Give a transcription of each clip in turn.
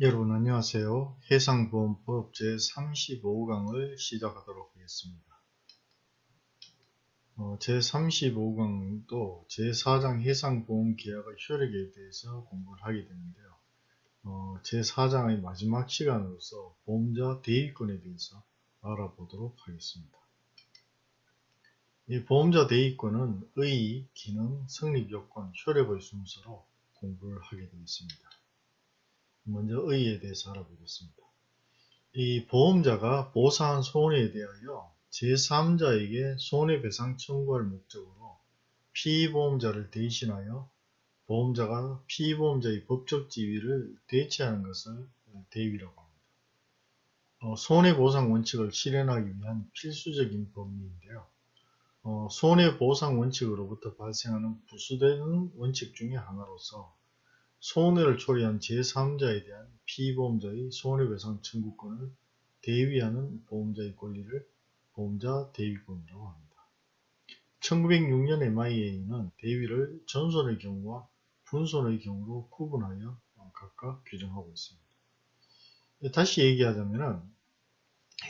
여러분 안녕하세요. 해상보험법 제35강을 시작하도록 하겠습니다. 어, 제35강도 제4장 해상보험계약의 효력에 대해서 공부를 하게 되는데요. 어, 제4장의 마지막 시간으로서 보험자 대위권에 대해서 알아보도록 하겠습니다. 이 보험자 대위권은 의, 기능, 성립요건, 효력의 순서로 공부를 하게 되겠습니다. 먼저 의에 대해서 알아보겠습니다. 이 보험자가 보상한 손해에 대하여 제3자에게 손해배상 청구할 목적으로 피보험자를 대신하여 보험자가 피보험자의 법적 지위를 대체하는 것을 대위라고 합니다. 어, 손해보상 원칙을 실현하기 위한 필수적인 법리인데요. 어, 손해보상 원칙으로부터 발생하는 부수되는 원칙 중의 하나로서 손해를 초래한 제3자에 대한 피보험자의 손해배상 청구권을 대위하는 보험자의 권리를 보험자 대위권이라고 합니다. 1906년 MIA는 대위를 전손의 경우와 분손의 경우로 구분하여 각각 규정하고 있습니다. 다시 얘기하자면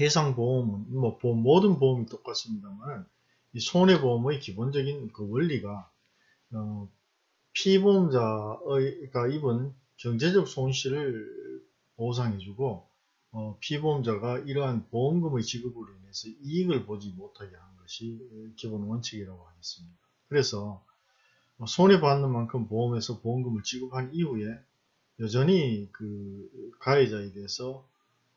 해상보험은 뭐 보험, 모든 보험이 똑같습니다만 이 손해보험의 기본적인 그 원리가 어, 피보험자가 입은 경제적 손실을 보상해주고 어, 피보험자가 이러한 보험금의 지급으로 인해서 이익을 보지 못하게 하는 것이 기본 원칙이라고 하겠습니다. 그래서 어, 손해받는 만큼 보험에서 보험금을 지급한 이후에 여전히 그 가해자에 대해서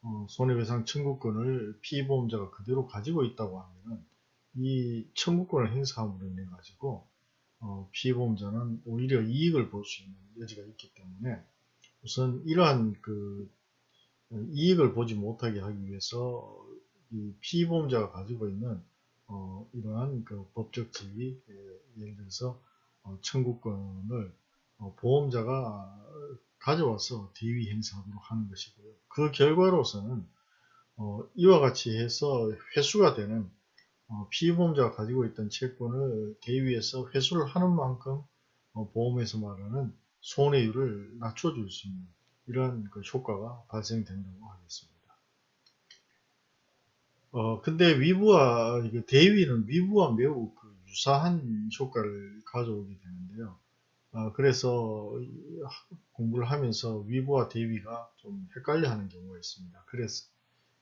어, 손해배상 청구권을 피보험자가 그대로 가지고 있다고 하면 이 청구권을 행사함으로 인해 가지고 어, 피보험자는 오히려 이익을 볼 수 있는 여지가 있기 때문에 우선 이러한 그 어, 이익을 보지 못하게 하기 위해서 이 피보험자가 가지고 있는 어, 이러한 그 법적 지위 예, 예를 들어서 어, 청구권을 어, 보험자가 가져와서 대위 행사하도록 하는 것이고요. 그 결과로서는 어, 이와 같이 해서 회수가 되는 어, 피보험자가 가지고 있던 채권을 대위에서 회수를 하는 만큼 어, 보험에서 말하는 손해율을 낮춰줄 수 있는 이러한 그 효과가 발생된다고 하겠습니다. 어, 근데 위부와 대위는 위부와 매우 그 유사한 효과를 가져오게 되는데요. 어, 그래서 공부를 하면서 위부와 대위가 좀 헷갈려 하는 경우가 있습니다. 그래서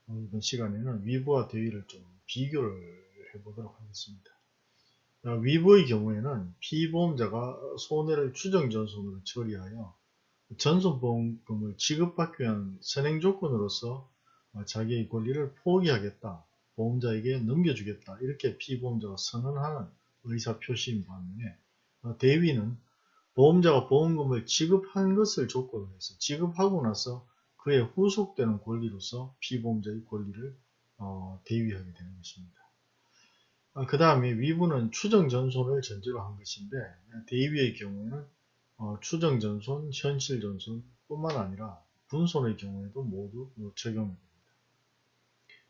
이번 시간에는 위부와 대위를 좀 비교를 해보도록 하겠습니다. 위부의 경우에는 피보험자가 손해를 추정전손으로 처리하여 전손보험금을 지급받기 위한 선행조건으로서 자기의 권리를 포기하겠다, 보험자에게 넘겨주겠다 이렇게 피보험자가 선언하는 의사표시인 반면에 대위는 보험자가 보험금을 지급한 것을 조건으로 해서 지급하고 나서 그에 후속되는 권리로서 피보험자의 권리를 어, 대위하게 되는 것입니다. 아, 그 다음에 위부는 추정전손을 전제로 한 것인데 대위의 경우에는 어, 추정전손, 현실전손 뿐만 아니라 분손의 경우에도 모두 적용이 됩니다.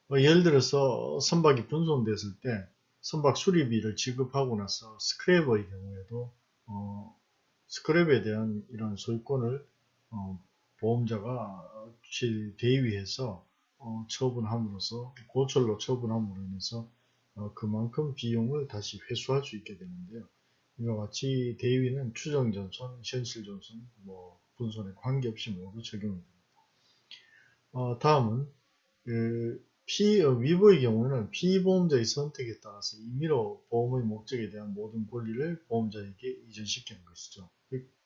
어, 예를 들어서 선박이 분손됐을 때 선박 수리비를 지급하고 나서 스크랩의 경우에도 어, 스크랩에 대한 이런 소유권을 어, 보험자가 대위해서 어, 처분함으로써 고철로 처분함으로 인해서 어, 그만큼 비용을 다시 회수할 수 있게 되는데요. 이와 같이 대위는 추정 전선, 현실 전선, 뭐 분손에 관계없이 모두 적용이 됩니다. 어, 다음은 그 피, 어, 위보의 경우는 피보험자의 선택에 따라서 임의로 보험의 목적에 대한 모든 권리를 보험자에게 이전시키는 것이죠.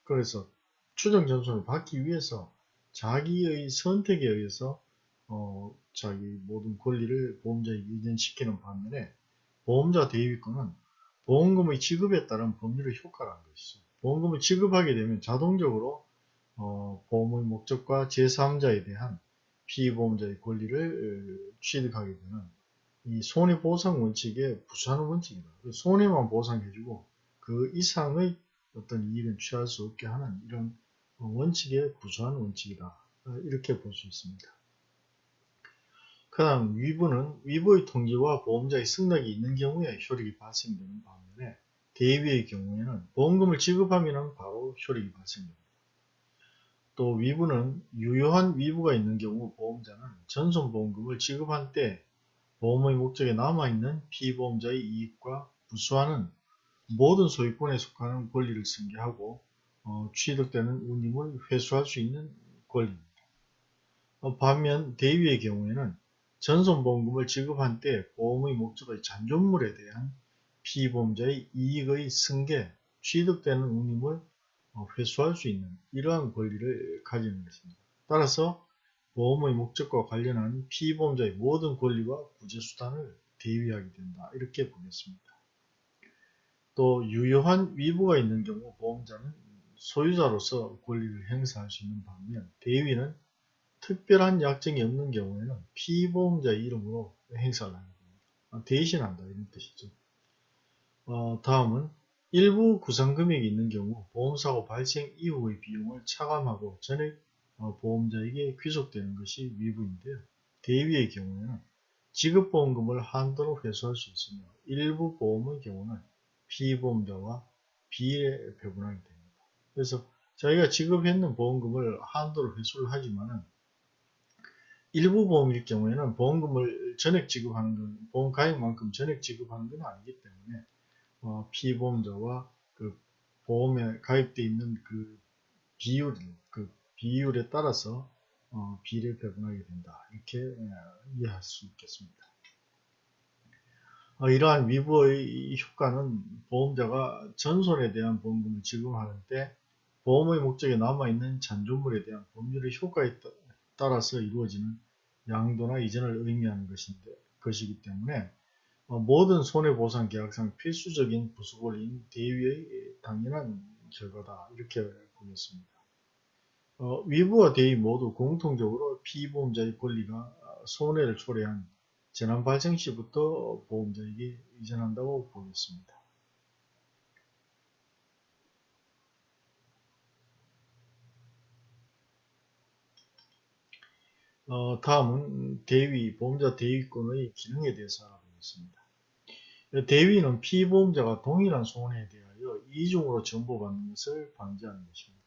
그래서 추정 전선을 받기 위해서 자기의 선택에 의해서 어, 자기 모든 권리를 보험자에게 이전시키는 반면에 보험자 대위권은 보험금의 지급에 따른 법률의 효과라는 것이죠. 보험금을 지급하게 되면 자동적으로 어, 보험의 목적과 제3자에 대한 피보험자의 권리를 취득하게 되는 이 손해보상 원칙에 부수하는 원칙이다. 손해만 보상해주고 그 이상의 어떤 이익은 취할 수 없게 하는 이런 원칙에 부수하는 원칙이다. 이렇게 볼 수 있습니다. 그 다음 위부는 위부의 통지와 보험자의 승낙이 있는 경우에 효력이 발생되는 반면에 대위의 경우에는 보험금을 지급하면 바로 효력이 발생됩니다. 또 위부는 유효한 위부가 있는 경우 보험자는 전손보험금을 지급한 때 보험의 목적에 남아있는 피보험자의 이익과 부수하는 모든 소유권에 속하는 권리를 승계하고 어, 취득되는 운임을 회수할 수 있는 권리입니다. 어, 반면 대위의 경우에는 전손보험금을 지급한 때 보험의 목적의 잔존물에 대한 피보험자의 이익의 승계, 취득되는 운임을 어, 회수할 수 있는 이러한 권리를 가지는 것입니다. 따라서 보험의 목적과 관련한 피보험자의 모든 권리와 구제수단을 대위하게 된다. 이렇게 보겠습니다. 또 유효한 위부가 있는 경우 보험자는 소유자로서 권리를 행사할 수 있는 반면 대위는 특별한 약정이 없는 경우에는 피보험자의 이름으로 행사를 하게 됩니다. 아, 대신한다 이런 뜻이죠. 어, 다음은 일부 구상금액이 있는 경우 보험사고 발생 이후의 비용을 차감하고 전액 어, 보험자에게 귀속되는 것이 위부인데요. 대위의 경우에는 지급보험금을 한도로 회수할 수 있으며 일부 보험의 경우는 피보험자와 비례 배분하게 됩니다. 그래서 자기가 지급했는 보험금을 한도로 회수를 하지만은 일부 보험일 경우에는 보험금을 전액 지급하는 건 보험 가액만큼 전액 지급하는 건 아니기 때문에 어, 피보험자와 그 보험에 가입되어 있는 그 비율, 그 비율에 따라서 어, 비례 배분하게 된다. 이렇게 예, 이해할 수 있겠습니다. 어, 이러한 위부의 효과는 보험자가 전손에 대한 보험금을 지급하는 때 보험의 목적에 남아있는 잔존물에 대한 법률의 효과에 따라 서 이루어지는 양도나 이전을 의미하는 것인데, 것이기 때문에 어, 모든 손해보상 계약상 필수적인 부수권리인 대위의 당연한 결과다 이렇게 보겠습니다. 어, 위부와 대위 모두 공통적으로 피보험자의 권리가 손해를 초래한 재난 발생 시부터 보험자에게 이전한다고 보겠습니다. 어, 다음은 대위, 보험자 대위권의 기능에 대해서 알아보겠습니다. 대위는 피보험자가 동일한 손해에 대하여 이중으로 전보받는 것을 방지하는 것입니다.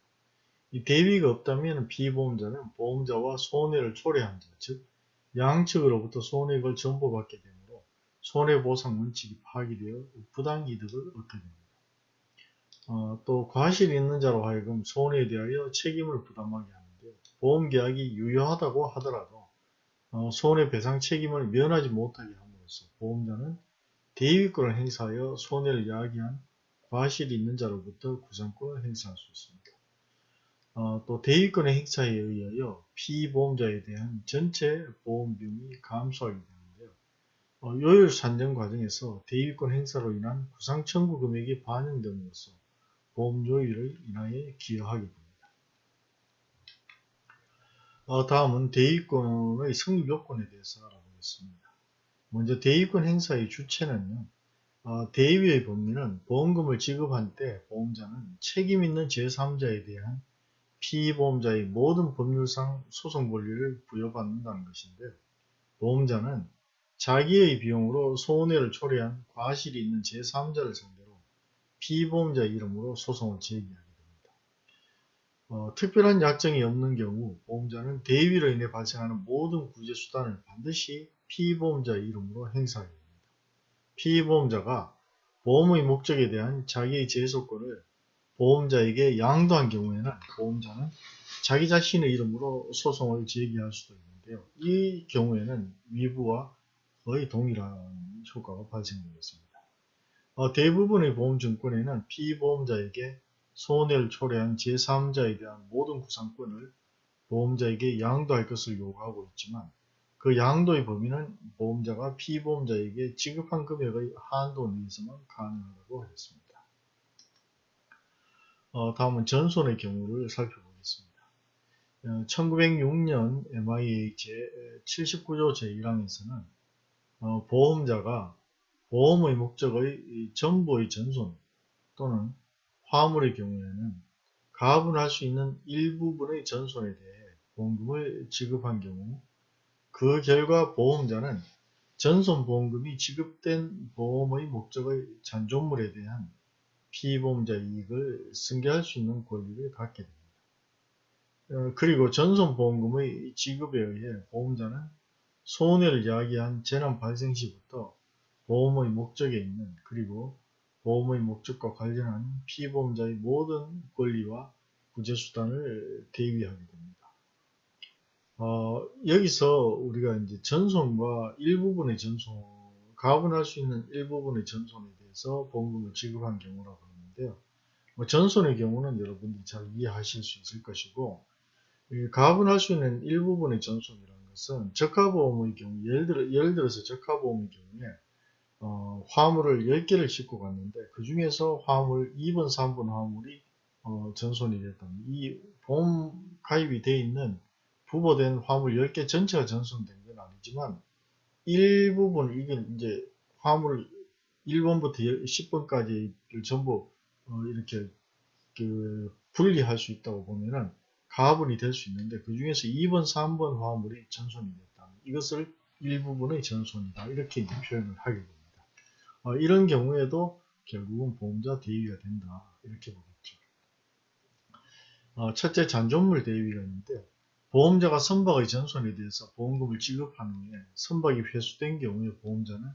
이 대위가 없다면 피보험자는 보험자와 손해를 초래한 자, 즉 양측으로부터 손해액을 전보받게 되므로 손해보상 원칙이 파기되어 부당이득을 얻게 됩니다. 어, 또 과실이 있는 자로 하여금 손해에 대하여 책임을 부담하게 하는데요. 보험계약이 유효하다고 하더라도 어, 손해배상 책임을 면하지 못하게 함으로써 보험자는 대위권을 행사하여 손해를 야기한 과실이 있는 자로부터 구상권을 행사할 수 있습니다. 어, 또 대위권의 행사에 의하여 피보험자에 대한 전체 보험 비용이 감소하게 되는데요. 어, 요율 산정 과정에서 대위권 행사로 인한 구상 청구 금액이 반영됨으로써 보험 요율을 인하여 기여하게 됩니다. 어, 다음은 대위권의 성립 요건에 대해서 알아보겠습니다. 먼저 대위권 행사의 주체는요. 어, 대위의 범위는 보험금을 지급한 때 보험자는 책임 있는 제3자에 대한 피보험자의 모든 법률상 소송 권리를 부여받는다는 것인데 보험자는 자기의 비용으로 손해를 초래한 과실이 있는 제3자를 상대로 피보험자 이름으로 소송을 제기하게 됩니다. 어, 특별한 약정이 없는 경우 보험자는 대위로 인해 발생하는 모든 구제수단을 반드시 피보험자 이름으로 행사하게 됩니다. 피보험자가 보험의 목적에 대한 자기의 제소권을 보험자에게 양도한 경우에는 보험자는 자기 자신의 이름으로 소송을 제기할 수도 있는데요. 이 경우에는 위부와 거의 동일한 효과가 발생되겠습니다. 어, 대부분의 보험증권에는 피보험자에게 손해를 초래한 제3자에 대한 모든 구상권을 보험자에게 양도할 것을 요구하고 있지만 그 양도의 범위는 보험자가 피보험자에게 지급한 금액의 한도 내에서만 가능하다고 하겠습니다. 어, 다음은 전손의 경우를 살펴보겠습니다. 어, 1906년 MIA 제79조 제1항에서는 어, 보험자가 보험의 목적의 전부의 전손 또는 화물의 경우에는 가분할 수 있는 일부분의 전손에 대해 보험금을 지급한 경우 그 결과 보험자는 전손보험금이 지급된 보험의 목적의 잔존물에 대한 피보험자 이익을 승계할 수 있는 권리를 갖게 됩니다. 어, 그리고 전손보험금의 지급에 의해 보험자는 손해를 야기한 재난 발생 시부터 보험의 목적에 있는 그리고 보험의 목적과 관련한 피보험자의 모든 권리와 구제수단을 대위하게 됩니다. 어, 여기서 우리가 이제 전손과 일부분의 전손, 가분할 수 있는 일부분의 전손에 대해서 보험금을 지급한 경우라고 하는데요. 뭐 전손의 경우는 여러분들이 잘 이해하실 수 있을 것이고, 가분할 수 있는 일부분의 전손이라는 것은 저가보험의 경우, 예를, 들어, 예를 들어서 저가보험의 경우에 어, 화물을 10개를 싣고 갔는데 그 중에서 화물 2번, 3번 화물이 어, 전손이 됐다면 이 보험 가입이 되어 있는 부보된 화물 10개 전체가 전손된 건 아니지만 일부분 이건 이제 화물 1번부터 10번까지 전부 어, 이렇게 그 분리할 수 있다고 보면은 가분이 될 수 있는데 그 중에서 2번, 3번 화물이 전손이 됐다. 이것을 일부분의 전손이다. 이렇게 표현을 하게 됩니다. 어, 이런 경우에도 결국은 보험자 대위가 된다. 이렇게 보겠죠. 어, 첫째 잔존물 대위가 있는데 보험자가 선박의 전손에 대해서 보험금을 지급한 후에 선박이 회수된 경우에 보험자는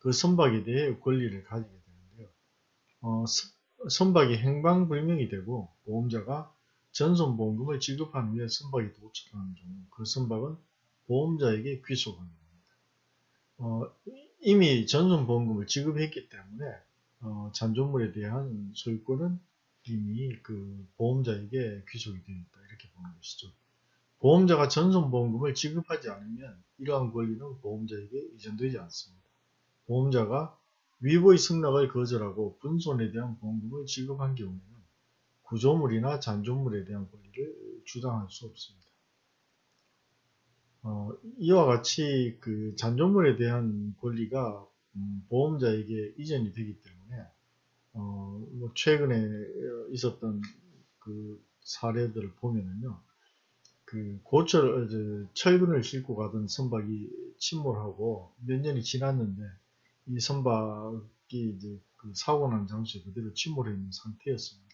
그 선박에 대해 권리를 가지게 되는데요. 어, 선박이 행방불명이 되고 보험자가 전손보험금을 지급한 후에 선박이 도착하는 경우 그 선박은 보험자에게 귀속하게 됩니다. 어, 이미 전손보험금을 지급했기 때문에 어, 잔존물에 대한 소유권은 이미 그 보험자에게 귀속이 되어 있다 이렇게 보는 것이죠. 보험자가 전손보험금을 지급하지 않으면 이러한 권리는 보험자에게 이전되지 않습니다. 보험자가 위보의 승낙을 거절하고 분손에 대한 보험금을 지급한 경우에는 구조물이나 잔존물에 대한 권리를 주장할 수 없습니다. 어, 이와 같이 그 잔존물에 대한 권리가 음, 보험자에게 이전이 되기 때문에 어, 뭐 최근에 있었던 그 사례들을 보면은요, 그 고철 철근을 싣고 가던 선박이 침몰하고 몇 년이 지났는데 이 선박이 이제 그 사고 난 장소에 그대로 침몰해 있는 상태였습니다.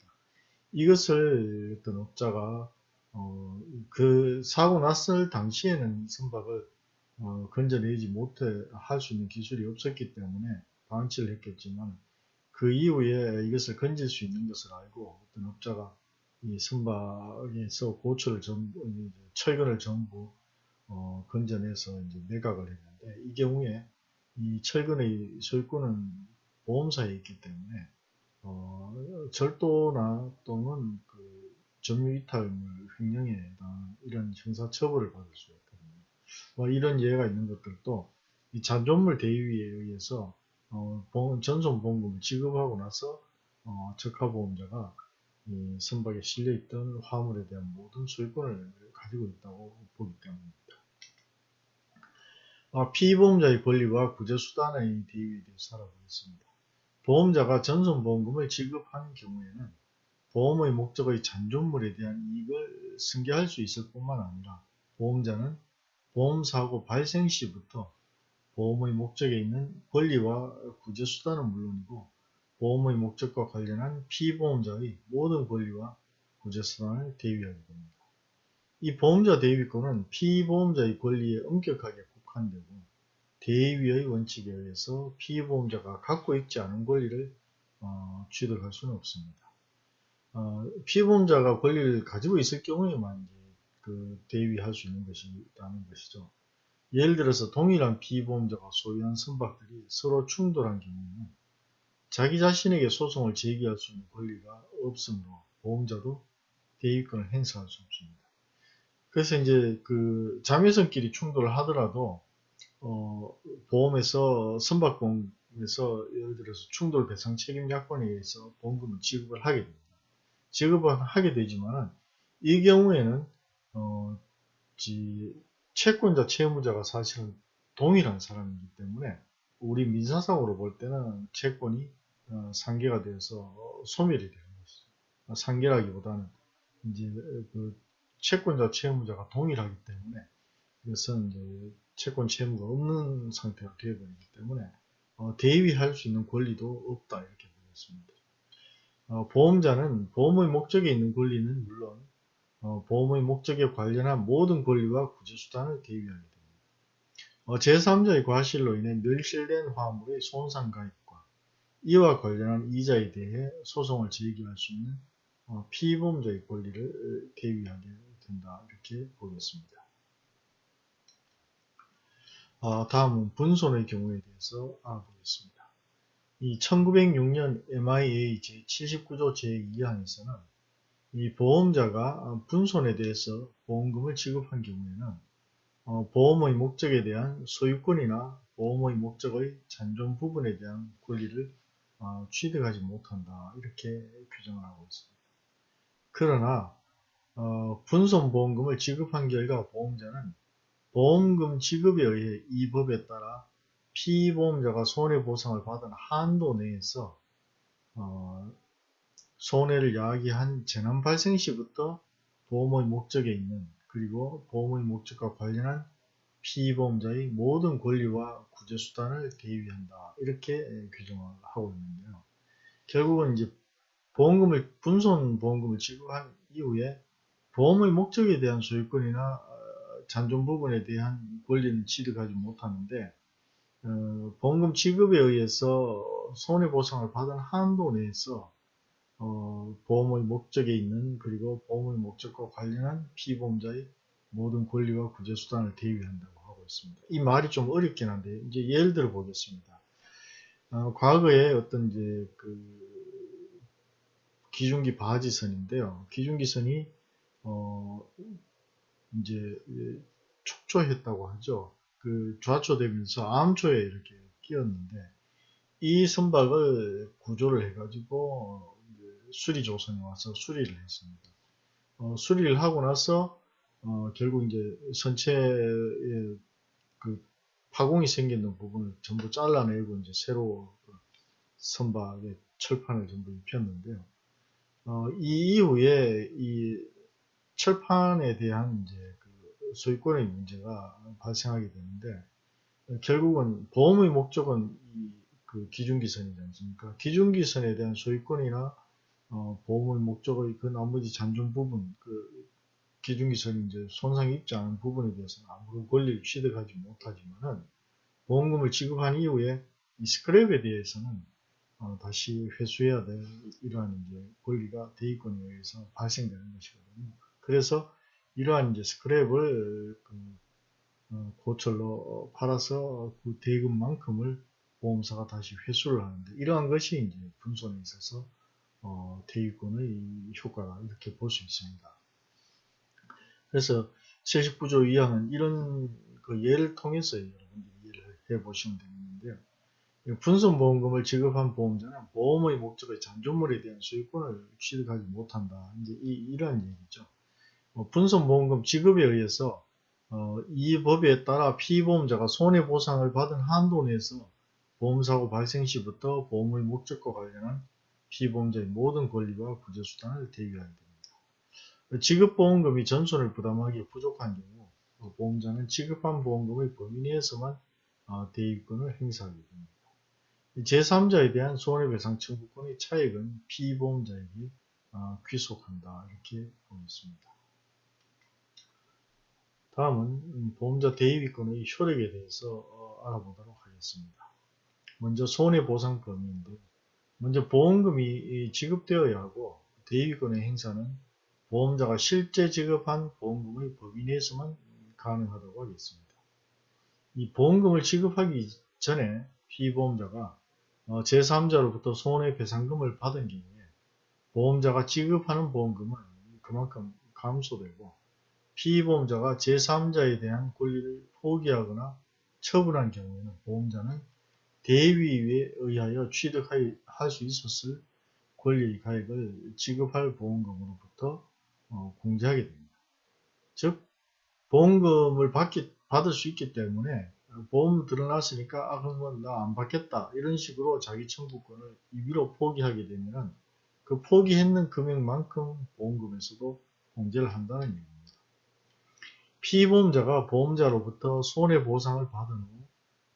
이것을 어떤 업자가 어, 그 사고 났을 당시에는 선박을 어, 건져내지 못해 할 수 있는 기술이 없었기 때문에 방치를 했겠지만 그 이후에 이것을 건질 수 있는 것을 알고 어떤 업자가 이 선박에서 고철을 전부 철근을 전부 어, 건져내서 이제 매각을 했는데 이 경우에 이 철근의 소유권은 보험사에 있기 때문에 어, 절도나 또는 그 점유이탈물 횡령에 해당 이런 형사처벌을 받을 수 있거든요. 뭐 이런 예가 있는 것들도 이 잔존물 대위에 의해서 어, 전손보험금을 지급하고 나서 어, 적하보험자가 이 선박에 실려있던 화물에 대한 모든 소유권을 가지고 있다고 보기 때문입니다. 아, 피보험자의 권리와 구제수단의 대위에 대해서 알아보겠습니다. 보험자가 전손보험금을 지급한 경우에는 보험의 목적의 잔존물에 대한 이익을 승계할 수 있을 뿐만 아니라 보험자는 보험사고 발생 시부터 보험의 목적에 있는 권리와 구제수단은 물론이고 보험의 목적과 관련한 피보험자의 모든 권리와 구제수단을 대위하게 됩니다. 이 보험자 대위권은 피보험자의 권리에 엄격하게 국한되고 대위의 원칙에 의해서 피보험자가 갖고 있지 않은 권리를 어, 취득할 수는 없습니다. 어, 피보험자가 권리를 가지고 있을 경우에만 그 대위할 수 있는 것이라는 것이죠. 예를 들어서 동일한 피보험자가 소유한 선박들이 서로 충돌한 경우에는 자기 자신에게 소송을 제기할 수 있는 권리가 없으므로 보험자도 대위권을 행사할 수 없습니다. 그래서 이제 그 자매선끼리 충돌을 하더라도 어, 보험에서 선박보험에서 예를 들어서 충돌 배상 책임 약관에 의해서 보험금을 지급을 하게 됩니다. 지급을 하게 되지만 이 경우에는 어, 채권자 채무자가 사실은 동일한 사람이기 때문에 우리 민사상으로 볼 때는 채권이 어, 상계가 되어서 소멸이 되는 것이죠. 상계라기보다는 이제 그 채권자 채무자가 동일하기 때문에 이것은 이제 채권 채무가 없는 상태가 되어버리기 때문에 어, 대위할 수 있는 권리도 없다 이렇게 보겠습니다. 어, 보험자는 보험의 목적에 있는 권리는 물론 어, 보험의 목적에 관련한 모든 권리와 구제수단을 대위하게 됩니다. 어, 제3자의 과실로 인해 멸실된 화물의 손상가액과 이와 관련한 이자에 대해 소송을 제기할 수 있는 어, 피보험자의 권리를 대위하게 된다 이렇게 보겠습니다. 아, 다음은 분손의 경우에 대해서 알아보겠습니다. 이 1906년 MIA 제79조 제2항에서는 이 보험자가 분손에 대해서 보험금을 지급한 경우에는 어, 보험의 목적에 대한 소유권이나 보험의 목적의 잔존 부분에 대한 권리를 어, 취득하지 못한다 이렇게 규정을 하고 있습니다. 그러나 어, 분손보험금을 지급한 결과 보험자는 보험금 지급에 의해 이 법에 따라 피보험자가 손해보상을 받은 한도 내에서 어, 손해를 야기한 재난 발생 시부터 보험의 목적에 있는 그리고 보험의 목적과 관련한 피보험자의 모든 권리와 구제수단을 대위한다 이렇게 규정을 하고 있는데요. 결국은 이제 보험금을 분손 보험금을 지급한 이후에 보험의 목적에 대한 소유권이나 잔존 부분에 대한 권리는 취득하지 못하는데 어, 보험금 지급에 의해서 손해보상을 받은 한도 내에서 어, 보험의 목적에 있는 그리고 보험의 목적과 관련한 피보험자의 모든 권리와 구제수단을 대위한다고 하고 있습니다. 이 말이 좀 어렵긴 한데 이제 예를 들어 보겠습니다. 어, 과거에 어떤 이제 그 기중기 바지선인데요. 기중기선이 어, 이제 촉조했다고 하죠. 그 좌초되면서 암초에 이렇게 끼었는데 이 선박을 구조를 해가지고 수리 조선에 와서 수리를 했습니다. 어, 수리를 하고 나서 어, 결국 이제 선체에 그 파공이 생기는 부분을 전부 잘라내고 이제 새로 그 선박에 철판을 전부 입혔는데요. 어, 이 이후에 이 철판에 대한 이제 그 소유권의 문제가 발생하게 되는데 결국은 보험의 목적은 이그 기준기선이지 않습니까? 기준기선에 대한 소유권이나 어, 보험의 목적의 그 나머지 잔존 부분, 그 기준기선이 이제 손상이 있지 않은 부분에 대해서는 아무런 권리를 취득하지 못하지만은 보험금을 지급한 이후에 이 스크랩에 대해서는 어, 다시 회수해야 될 이러한 이제 권리가 대의권에 의해서 발생되는 것이거든요. 그래서 이러한 이제 스크랩을 그, 어, 고철로 팔아서 그 대금만큼을 보험사가 다시 회수를 하는데 이러한 것이 이제 분손에 있어서 어, 대위권의 효과가 이렇게 볼 수 있습니다. 그래서 79조 2항은 이런 그 예를 통해서 여러분들이 이해를 해 보시면 되겠는데요. 분손보험금을 지급한 보험자는 보험의 목적의 잔존물에 대한 소유권을 취득하지 못한다. 이제 이, 이러한 얘기죠. 어, 분손보험금 지급에 의해서 어, 이 법에 따라 피보험자가 손해보상을 받은 한도 내에서 보험사고 발생 시부터 보험의 목적과 관련한 피보험자의 모든 권리와 구제수단을 대위하게 됩니다. 지급보험금이 전손을 부담하기에 부족한 경우 어, 보험자는 지급한 보험금의 범위 내에서만 어, 대위권을 행사하게 됩니다. 제3자에 대한 손해배상 청구권의 차액은 피보험자에게 귀속한다 이렇게 보겠습니다. 다음은 보험자 대위권의 효력에 대해서 어, 알아보도록 하겠습니다. 먼저 손해보상 범위인데 먼저 보험금이 지급되어야 하고 대위권의 행사는 보험자가 실제 지급한 보험금의 범위 내에서만 가능하다고 하겠습니다. 이 보험금을 지급하기 전에 피보험자가 어, 제3자로부터 손해배상금을 받은 경우에 보험자가 지급하는 보험금은 그만큼 감소되고 피보험자가 제3자에 대한 권리를 포기하거나 처분한 경우에는 보험자는 대위에 의하여 취득할 수 있었을 권리 가액을 지급할 보험금으로부터 어, 공제하게 됩니다. 즉 보험금을 받기, 받을 수 있기 때문에 보험 드러났으니까 아 그러면 나 안 받겠다 이런 식으로 자기 청구권을 임의로 포기하게 되면 그 포기했는 금액만큼 보험금에서도 공제를 한다는 얘기입니다. 피보험자가 보험자로부터 손해보상을 받은 후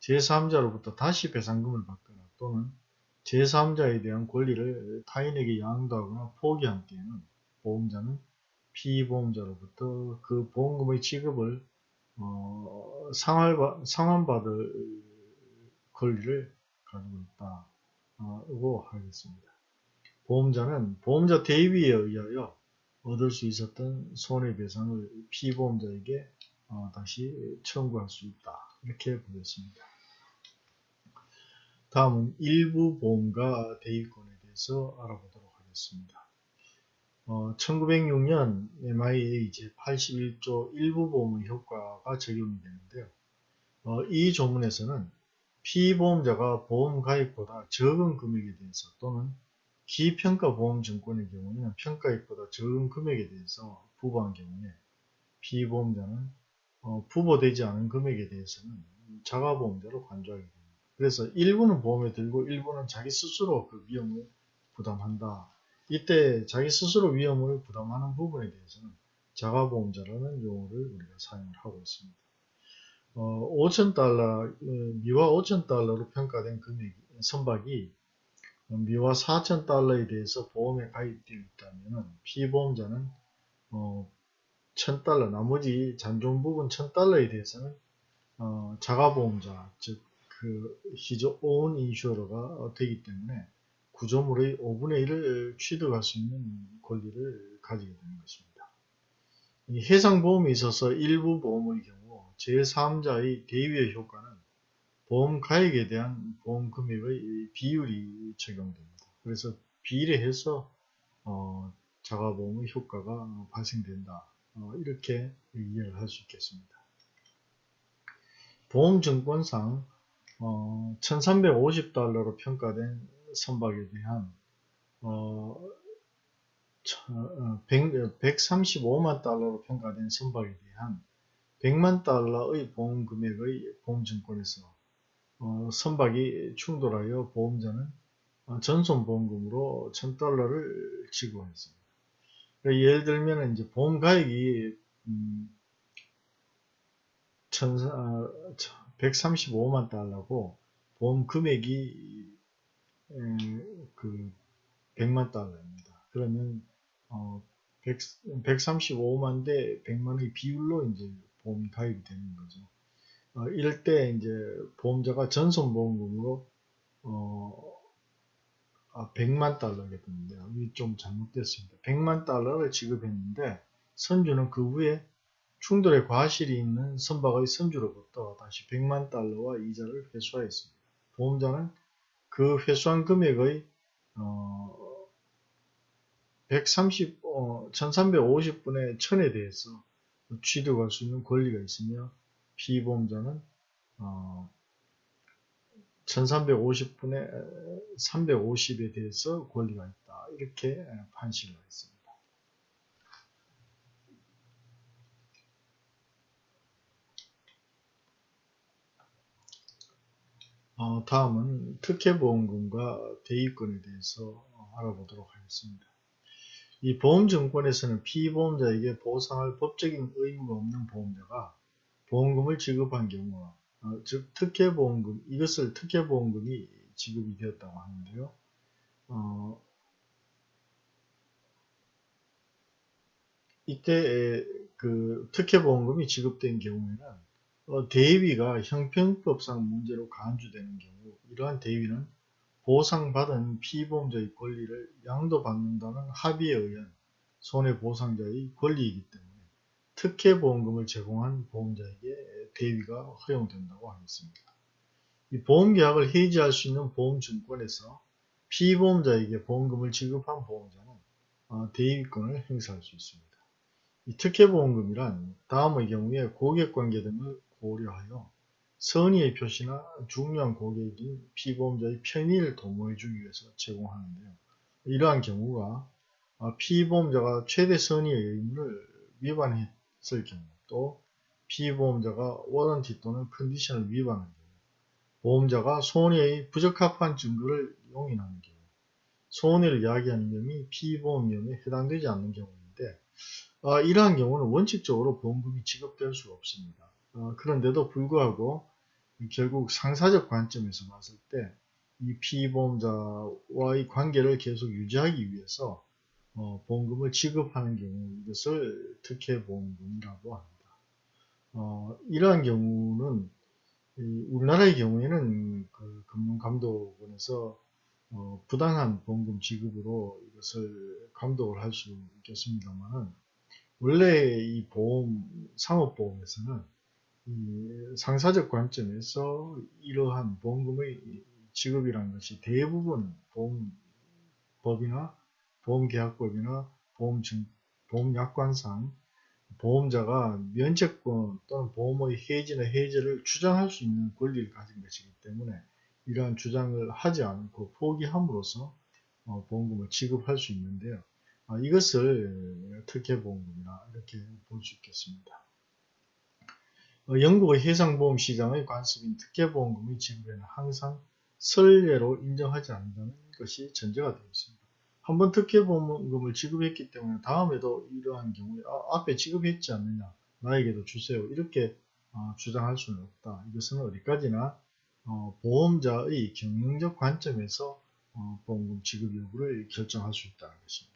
제3자로부터 다시 배상금을 받거나 또는 제3자에 대한 권리를 타인에게 양도하거나 포기한 때에는 보험자는 피보험자로부터 그 보험금의 지급을 어, 상환, 상환받을 권리를 가지고 있다고 하겠습니다. 보험자는 보험자 대위에 의하여 얻을 수 있었던 손해배상을 피보험자에게 어, 다시 청구할 수 있다. 이렇게 보겠습니다. 다음은 일부 보험과 대위권에 대해서 알아보도록 하겠습니다. 어, 1906년 MIA 제81조 일부 보험의 효과가 적용이 되는데요. 어, 이 조문에서는 피보험자가 보험 가입보다 적은 금액에 대해서 또는 기평가 보험증권의 경우에는 평가액보다 적은 금액에 대해서 부부한 경우에 피보험자는 어, 부보되지 않은 금액에 대해서는 자가보험자로 간주하게 됩니다. 그래서 일부는 보험에 들고 일부는 자기 스스로 그 위험을 부담한다. 이때 자기 스스로 위험을 부담하는 부분에 대해서는 자가보험자라는 용어를 우리가 사용을 하고 있습니다. 어, 5천달러, 어, 미화 5천달러로 평가된 금액, 선박이 미화 4천 달러에 대해서 보험에 가입되어 있다면 피보험자는 어, 1000달러, 나머지 잔존 부분 1000달러에 대해서는 어, 자가보험자, 즉, 그, 히즈 온 인슈어가 되기 때문에 구조물의 5분의 1을 취득할 수 있는 권리를 가지게 되는 것입니다. 이 해상보험에 있어서 일부 보험의 경우 제3자의 대위의 효과는 보험 가액에 대한 보험 금액의 비율이 적용됩니다. 그래서 비례해서 어, 자가보험의 효과가 발생된다. 어, 이렇게 이해를 할 수 있겠습니다. 보험증권상 어, 1350달러로 평가된 선박에 대한 어, 100, 135만 어, 달러로 평가된 선박에 대한 100만 달러의 보험 금액의 보험증권에서 어, 선박이 충돌하여 보험자는 어, 전손보험금으로 1000달러를 지급했습니다. 그러니까 예를 들면 이제 보험 가액이 음, 135만 달러고 보험 금액이 그 100만 달러입니다. 그러면 어 100, 135만 대 100만의 비율로 이제 보험이 가입이 되는 거죠. 어, 이럴 때 이제 보험자가 전손보험금으로 어, 아, 100만 달러겠는데요. 이게 좀 잘못됐습니다. 100만 달러를 지급했는데 선주는 그 후에 충돌의 과실이 있는 선박의 선주로부터 다시 100만 달러와 이자를 회수하였습니다. 보험자는 그 회수한 금액의 어, 130, 어, 1350분의 1000에 대해서 취득할 수 있는 권리가 있으며 피보험자는 어, 1350분의 350에 대해서 권리가 있다. 이렇게 판시를 했습니다. 어, 다음은 특혜보험금과 대위권에 대해서 알아보도록 하겠습니다. 이 보험증권에서는 피보험자에게 보상할 법적인 의무가 없는 보험자가 보험금을 지급한 경우, 어, 즉 특혜보험금, 이것을 특혜보험금이 지급이 되었다고 하는데요. 어, 이때 그 특혜보험금이 지급된 경우에는 어, 대위가 형평법상 문제로 간주되는 경우 이러한 대위는 보상받은 피보험자의 권리를 양도받는다는 합의에 의한 손해보상자의 권리이기 때문에 특혜 보험금을 제공한 보험자에게 대위가 허용된다고 하겠습니다. 이 보험계약을 해지할 수 있는 보험증권에서 피보험자에게 보험금을 지급한 보험자는 어, 대위권을 행사할 수 있습니다. 이 특혜보험금이란 다음의 경우에 고객관계 등을 고려하여 선의의 표시나 중요한 고객인 피보험자의 편의를 도모해주기 위해서 제공하는데요. 이러한 경우가 어, 피보험자가 최대 선의의 의무를 위반했 을 경우 또 피보험자가 워런티 또는 컨디션을 위반한 경우 보험자가 손해의 부적합한 증거를 용인하는 경우 손해를 야기하는 점이 피보험령에 해당되지 않는 경우인데 어, 이러한 경우는 원칙적으로 보험금이 지급될 수가 없습니다. 어, 그런데도 불구하고 결국 상사적 관점에서 봤을 때 이 피보험자와의 관계를 계속 유지하기 위해서 어, 보험금을 지급하는 경우 이것을 특혜보험금이라고 합니다. 어, 이러한 경우는 이 우리나라의 경우에는 그 금융감독원에서 어, 부당한 보험금 지급으로 이것을 감독을 할 수 있겠습니다만은 원래 이 보험 상업보험에서는 이 상사적 관점에서 이러한 보험금의 지급이라는 것이 대부분 보험법이나 보험계약법이나 보험증, 보험약관상 보험자가 면책권 또는 보험의 해지나 해제를 주장할 수 있는 권리를 가진 것이기 때문에 이러한 주장을 하지 않고 포기함으로써 어, 보험금을 지급할 수 있는데요. 아, 이것을 특혜보험금이라 이렇게 볼 수 있겠습니다. 어, 영국의 해상보험 시장의 관습인 특혜보험금의 지급에는 항상 선례로 인정하지 않는다는 것이 전제가 되어 있습니다. 한번 특혜보험금을 지급했기 때문에 다음에도 이러한 경우에 아, 앞에 지급했지 않느냐 나에게도 주세요 이렇게 어, 주장할 수는 없다. 이것은 어디까지나 어, 보험자의 경영적 관점에서 어, 보험금 지급 여부를 결정할 수 있다는 것입니다.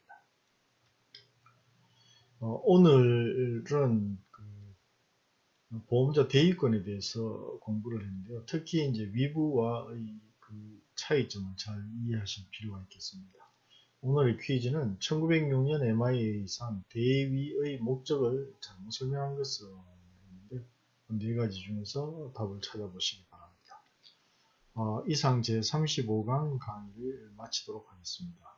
어, 오늘은 그 보험자 대위권에 대해서 공부를 했는데요. 특히 이제 위부와의 그 차이점을 잘 이해하실 필요가 있겠습니다. 오늘의 퀴즈는 1906년 MIA상 대위의 목적을 잘못 설명한 것을 했는데 네 가지 중에서 답을 찾아보시기 바랍니다. 어, 이상 제 35강 강의를 마치도록 하겠습니다.